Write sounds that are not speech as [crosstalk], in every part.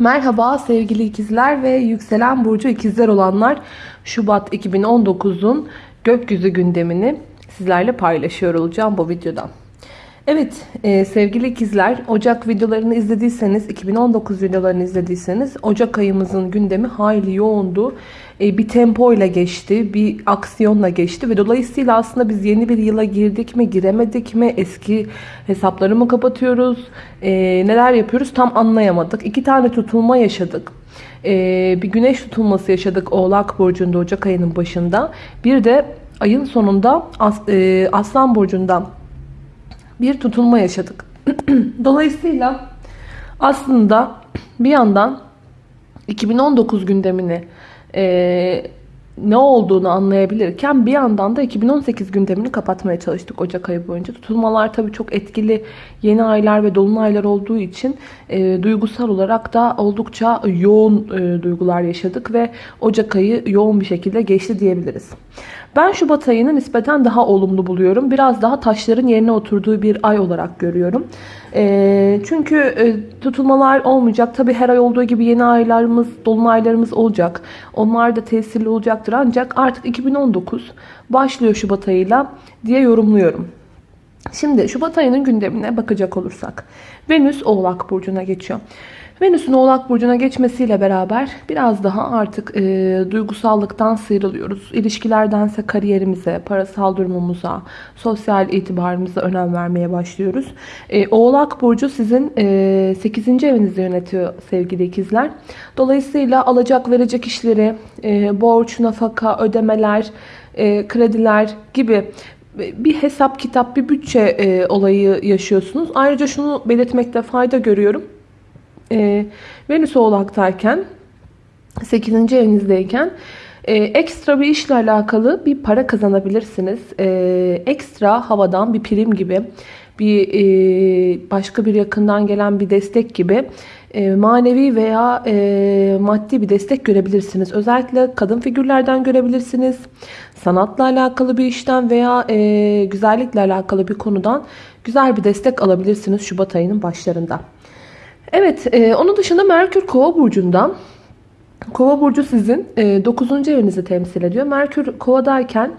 Merhaba sevgili ikizler ve yükselen burcu ikizler olanlar. Şubat 2019'un gökyüzü gündemini sizlerle paylaşıyor olacağım bu videoda. Evet e, sevgili ikizler Ocak videolarını izlediyseniz 2019 videolarını izlediyseniz Ocak ayımızın gündemi hayli yoğundu. E, bir tempo ile geçti bir aksiyonla geçti ve dolayısıyla aslında biz yeni bir yıla girdik mi giremedik mi eski hesapları mı kapatıyoruz e, neler yapıyoruz tam anlayamadık. İki tane tutulma yaşadık. E, bir güneş tutulması yaşadık Oğlak Burcu'nda Ocak ayının başında. Bir de ayın sonunda As, e, Aslan Burcu'nda bir tutulma yaşadık. [clears throat] Dolayısıyla aslında bir yandan 2019 gündemini e, ne olduğunu anlayabilirken bir yandan da 2018 gündemini kapatmaya çalıştık Ocak ayı boyunca. Tutulmalar tabii çok etkili yeni aylar ve dolunaylar olduğu için e, duygusal olarak da oldukça yoğun e, duygular yaşadık ve Ocak ayı yoğun bir şekilde geçti diyebiliriz. Ben Şubat ayını nispeten daha olumlu buluyorum. Biraz daha taşların yerine oturduğu bir ay olarak görüyorum. E, çünkü e, tutulmalar olmayacak. Tabi her ay olduğu gibi yeni aylarımız, dolunaylarımız olacak. Onlar da tesirli olacaktır. Ancak artık 2019 başlıyor Şubat ayıyla diye yorumluyorum. Şimdi Şubat ayının gündemine bakacak olursak. Venüs Oğlak Burcu'na geçiyor. Venüs'ün Oğlak Burcu'na geçmesiyle beraber biraz daha artık e, duygusallıktan sıyrılıyoruz. İlişkilerdense kariyerimize, parasal durumumuza, sosyal itibarımıza önem vermeye başlıyoruz. E, Oğlak Burcu sizin e, 8. evinizi yönetiyor sevgili ikizler. Dolayısıyla alacak verecek işleri, e, borç, nafaka, ödemeler, e, krediler gibi bir hesap kitap, bir bütçe e, olayı yaşıyorsunuz. Ayrıca şunu belirtmekte fayda görüyorum e, Venüs oğlaktayken 8. evinizdeyken e, ekstra bir işle alakalı bir para kazanabilirsiniz. E, ekstra havadan bir prim gibi bir e, başka bir yakından gelen bir destek gibi e, manevi veya e, maddi bir destek görebilirsiniz. Özellikle kadın figürlerden görebilirsiniz. Sanatla alakalı bir işten veya e, güzellikle alakalı bir konudan güzel bir destek alabilirsiniz Şubat ayının başlarında. Evet, e, onun dışında Merkür Kova burcundan. Kova burcu sizin e, 9. evinizi temsil ediyor. Merkür Kova'dayken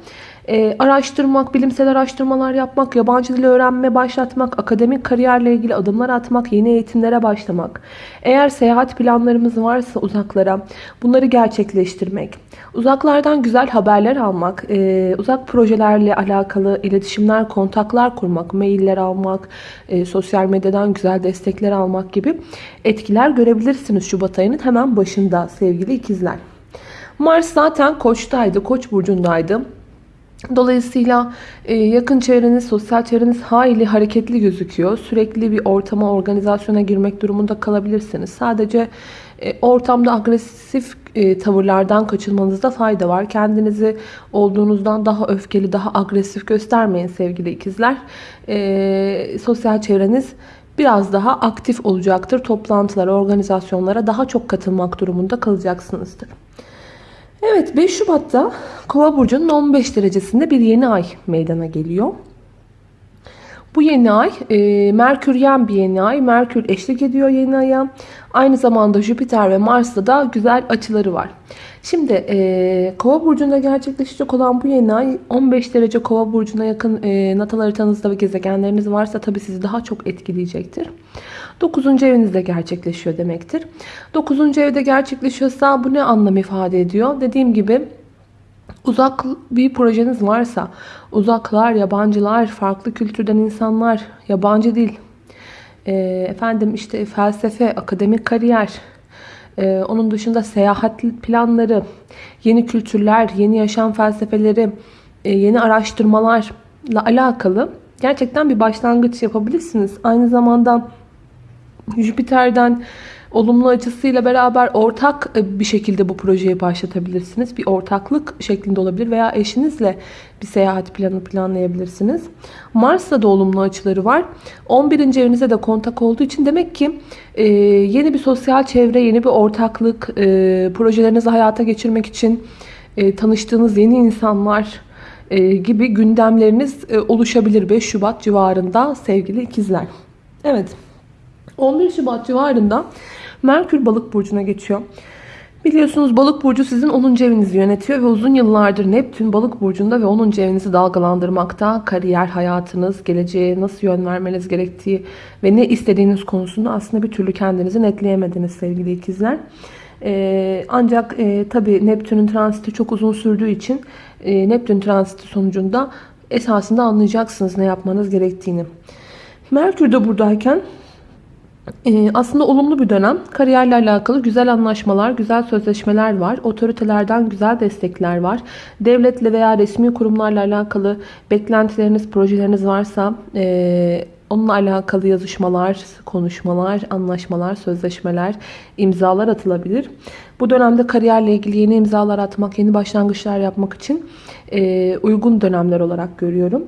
e, araştırmak, bilimsel araştırmalar yapmak, yabancı dil öğrenme başlatmak, akademik kariyerle ilgili adımlar atmak, yeni eğitimlere başlamak. Eğer seyahat planlarımız varsa uzaklara bunları gerçekleştirmek. Uzaklardan güzel haberler almak, e, uzak projelerle alakalı iletişimler, kontaklar kurmak, mailler almak, e, sosyal medyadan güzel destekler almak gibi etkiler görebilirsiniz Şubat ayının hemen başında sevgili ikizler. Mars zaten Koç'taydı, Koç burcundaydı. Dolayısıyla e, yakın çevreniz, sosyal çevreniz hayli hareketli gözüküyor. Sürekli bir ortama, organizasyona girmek durumunda kalabilirsiniz. Sadece e, ortamda agresif e, tavırlardan kaçınmanızda fayda var. Kendinizi olduğunuzdan daha öfkeli, daha agresif göstermeyin sevgili ikizler. Sosyal çevreniz biraz daha aktif olacaktır. Toplantılara, organizasyonlara daha çok katılmak durumunda kalacaksınızdır. Evet 5 Şubat'ta Kova burcunun 15 derecesinde bir yeni ay meydana geliyor. Bu yeni ay e, Merküryen bir yeni ay. Merkür eşlik ediyor yeni aya. Aynı zamanda Jüpiter ve Mars'ta da güzel açıları var. Şimdi e, Kova burcunda gerçekleşecek olan bu yeni ay 15 derece Kova burcuna yakın e, natal haritanızda ve gezegenleriniz varsa tabi sizi daha çok etkileyecektir. 9. evinizde gerçekleşiyor demektir. 9. evde gerçekleşiyorsa bu ne anlam ifade ediyor? Dediğim gibi uzak bir projeniz varsa uzaklar, yabancılar, farklı kültürden insanlar, yabancı dil, e, efendim işte felsefe, akademik kariyer, e, onun dışında seyahat planları, yeni kültürler, yeni yaşam felsefeleri, e, yeni araştırmalarla alakalı gerçekten bir başlangıç yapabilirsiniz. Aynı zamanda Jüpiter'den olumlu açısıyla beraber ortak e, bir şekilde bu projeyi başlatabilirsiniz. Bir ortaklık şeklinde olabilir veya eşinizle bir seyahat planı planlayabilirsiniz. Mars'ta da olumlu açıları var. 11. evinize de kontak olduğu için demek ki e, yeni bir sosyal çevre, yeni bir ortaklık, e, projelerinizi hayata geçirmek için e, tanıştığınız yeni insanlar e, gibi gündemleriniz e, oluşabilir 5 Şubat civarında sevgili ikizler. Evet. 11 Şubat civarında Merkür balık burcuna geçiyor. Biliyorsunuz balık burcu sizin 10. evinizi yönetiyor ve uzun yıllardır Neptün balık burcunda ve 10. evinizi dalgalandırmakta. Kariyer, hayatınız, geleceğe nasıl yön vermeniz gerektiği ve ne istediğiniz konusunda aslında bir türlü kendinizi netleyemediniz sevgili ikizler. Ee, ancak e, tabi Neptün'ün transiti çok uzun sürdüğü için e, Neptün transiti sonucunda esasında anlayacaksınız ne yapmanız gerektiğini. Merkür de buradayken aslında olumlu bir dönem. Kariyerle alakalı güzel anlaşmalar, güzel sözleşmeler var. Otoritelerden güzel destekler var. Devletle veya resmi kurumlarla alakalı beklentileriniz, projeleriniz varsa e, onunla alakalı yazışmalar, konuşmalar, anlaşmalar, sözleşmeler, imzalar atılabilir. Bu dönemde kariyerle ilgili yeni imzalar atmak, yeni başlangıçlar yapmak için e, uygun dönemler olarak görüyorum.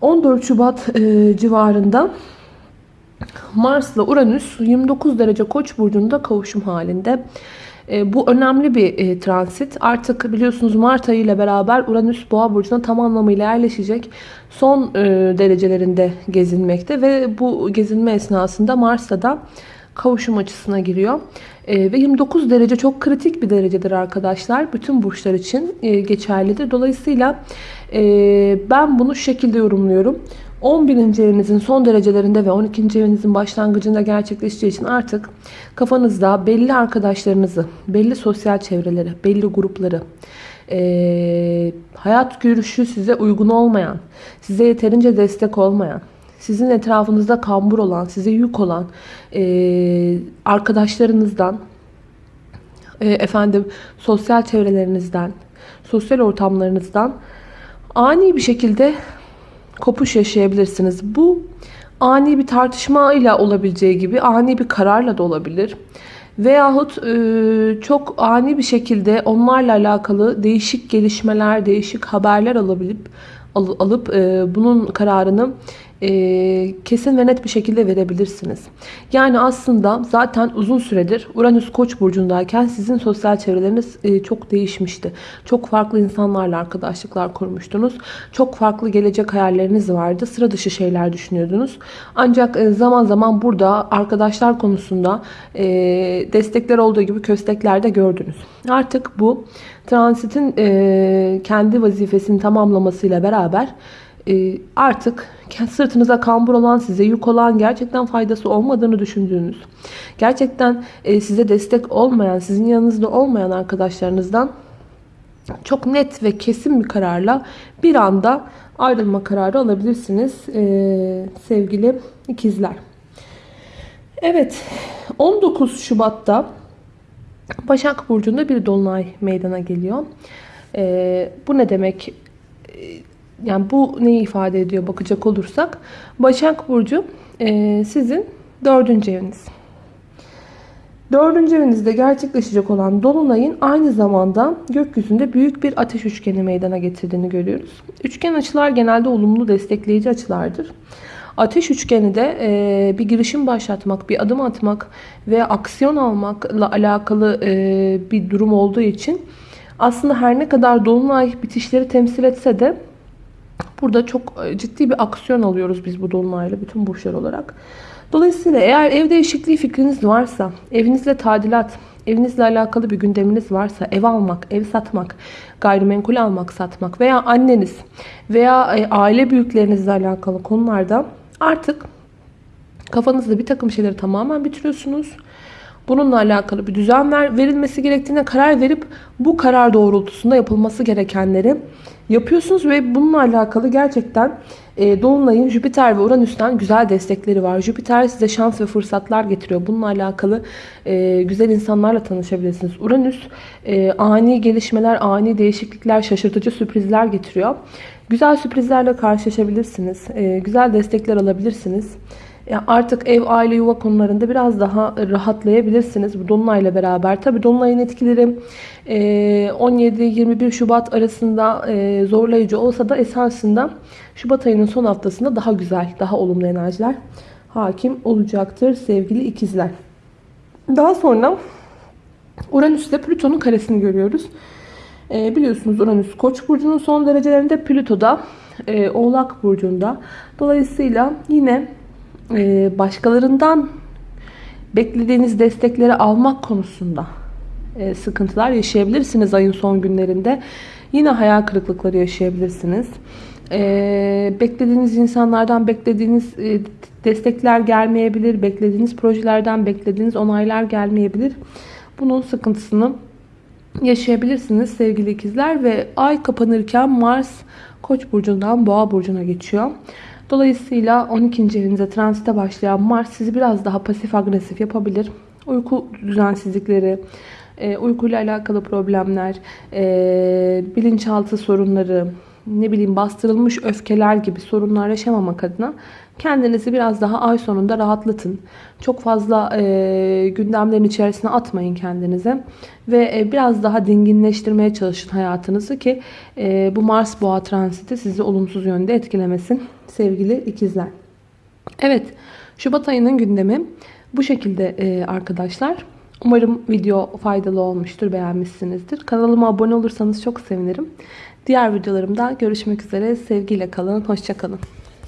14 Şubat e, civarında Mars ile Uranüs 29 derece Koç burcunda kavuşum halinde. E, bu önemli bir e, transit. Artık biliyorsunuz Mart ayı ile beraber Uranüs Boğa burcuna tam anlamıyla yerleşecek. Son e, derecelerinde gezinmekte ve bu gezinme esnasında Mars'ta da kavuşum açısına giriyor. Ve 29 derece çok kritik bir derecedir arkadaşlar. Bütün burçlar için geçerlidir. Dolayısıyla ben bunu şu şekilde yorumluyorum. 11. evinizin son derecelerinde ve 12. evinizin başlangıcında gerçekleşeceği için artık kafanızda belli arkadaşlarınızı, belli sosyal çevreleri, belli grupları, e, hayat görüşü size uygun olmayan, size yeterince destek olmayan, sizin etrafınızda kambur olan, size yük olan e, arkadaşlarınızdan, e, efendim sosyal çevrelerinizden, sosyal ortamlarınızdan ani bir şekilde kopuş yaşayabilirsiniz. Bu ani bir tartışma ile olabileceği gibi ani bir kararla da olabilir. Veyahut e, çok ani bir şekilde onlarla alakalı değişik gelişmeler, değişik haberler alabilip alıp e, bunun kararını e, kesin ve net bir şekilde verebilirsiniz. Yani aslında zaten uzun süredir Uranüs Koç burcundayken sizin sosyal çevreleriniz e, çok değişmişti. Çok farklı insanlarla arkadaşlıklar kurmuştunuz. Çok farklı gelecek hayalleriniz vardı. Sıra dışı şeyler düşünüyordunuz. Ancak e, zaman zaman burada arkadaşlar konusunda e, destekler olduğu gibi köstekler de gördünüz. Artık bu transitin e, kendi vazifesini tamamlamasıyla beraber e, artık sırtınıza kambur olan, size yük olan, gerçekten faydası olmadığını düşündüğünüz, gerçekten e, size destek olmayan, sizin yanınızda olmayan arkadaşlarınızdan çok net ve kesin bir kararla bir anda ayrılma kararı alabilirsiniz e, sevgili ikizler. Evet 19 Şubat'ta Başak Burcu'nda bir dolunay meydana geliyor. E, bu ne demek? Yani bu neyi ifade ediyor bakacak olursak. Başak Burcu e, sizin dördüncü eviniz. Dördüncü evinizde gerçekleşecek olan Dolunay'ın aynı zamanda gökyüzünde büyük bir ateş üçgeni meydana getirdiğini görüyoruz. Üçgen açılar genelde olumlu destekleyici açılardır. Ateş üçgeni de e, bir girişim başlatmak, bir adım atmak ve aksiyon almakla alakalı e, bir durum olduğu için aslında her ne kadar Dolunay bitişleri temsil etse de Burada çok e, ciddi bir aksiyon alıyoruz biz bu dolunayla bütün burçlar olarak. Dolayısıyla eğer ev değişikliği fikriniz varsa, evinizle tadilat, evinizle alakalı bir gündeminiz varsa ev almak, ev satmak, gayrimenkul almak, satmak veya anneniz veya e, aile büyüklerinizle alakalı konularda artık kafanızda bir takım şeyleri tamamen bitiriyorsunuz. Bununla alakalı bir düzen ver, verilmesi gerektiğine karar verip bu karar doğrultusunda yapılması gerekenleri yapıyorsunuz ve bununla alakalı gerçekten e, Dolunay'ın Jüpiter ve Uranüs'ten güzel destekleri var. Jüpiter size şans ve fırsatlar getiriyor. Bununla alakalı e, güzel insanlarla tanışabilirsiniz. Uranüs e, ani gelişmeler, ani değişiklikler, şaşırtıcı sürprizler getiriyor. Güzel sürprizlerle karşılaşabilirsiniz. E, güzel destekler alabilirsiniz. Artık ev, aile, yuva konularında biraz daha rahatlayabilirsiniz bu Dolunay'la beraber. Tabi Dolunay'ın etkileri 17-21 Şubat arasında zorlayıcı olsa da esasında Şubat ayının son haftasında daha güzel, daha olumlu enerjiler hakim olacaktır sevgili ikizler. Daha sonra Uranüs ile Plüton'un karesini görüyoruz. Biliyorsunuz Uranüs Koç burcunun son derecelerinde, Plüto da Oğlak burcunda. Dolayısıyla yine ee, başkalarından beklediğiniz destekleri almak konusunda e, sıkıntılar yaşayabilirsiniz ayın son günlerinde. Yine hayal kırıklıkları yaşayabilirsiniz. E, beklediğiniz insanlardan beklediğiniz e, destekler gelmeyebilir. Beklediğiniz projelerden beklediğiniz onaylar gelmeyebilir. Bunun sıkıntısını yaşayabilirsiniz sevgili ikizler ve ay kapanırken Mars Koç burcundan Boğa burcuna geçiyor. Dolayısıyla 12. evinize transite başlayan Mars sizi biraz daha pasif agresif yapabilir. Uyku düzensizlikleri, e, uykuyla alakalı problemler, e, bilinçaltı sorunları, ne bileyim bastırılmış öfkeler gibi sorunlar yaşamamak adına kendinizi biraz daha ay sonunda rahatlatın. Çok fazla e, gündemlerin içerisine atmayın kendinize. Ve e, biraz daha dinginleştirmeye çalışın hayatınızı ki e, bu Mars boğa transiti sizi olumsuz yönde etkilemesin sevgili ikizler. Evet Şubat ayının gündemi bu şekilde e, arkadaşlar. Umarım video faydalı olmuştur, beğenmişsinizdir. Kanalıma abone olursanız çok sevinirim. Diğer videolarımda görüşmek üzere. Sevgiyle kalın, hoşçakalın.